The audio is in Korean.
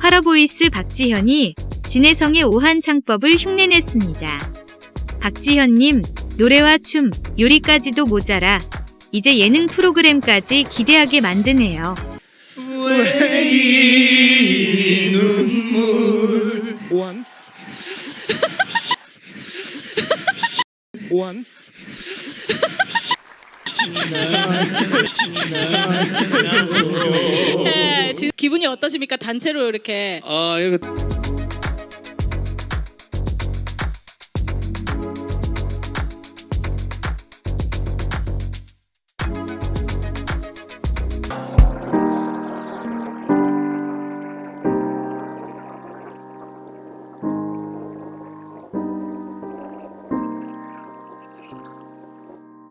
파라보이스 박지현이 진혜성의 오한 창법을 흉내냈습니다. 박지현님, 노래와 춤, 요리까지도 모자라 이제 예능 프로그램까지 기대하게 만드네요. 왜이 눈물 오한 오한 네, 기분이 어떠십니까? 단체로 이렇게 아 이거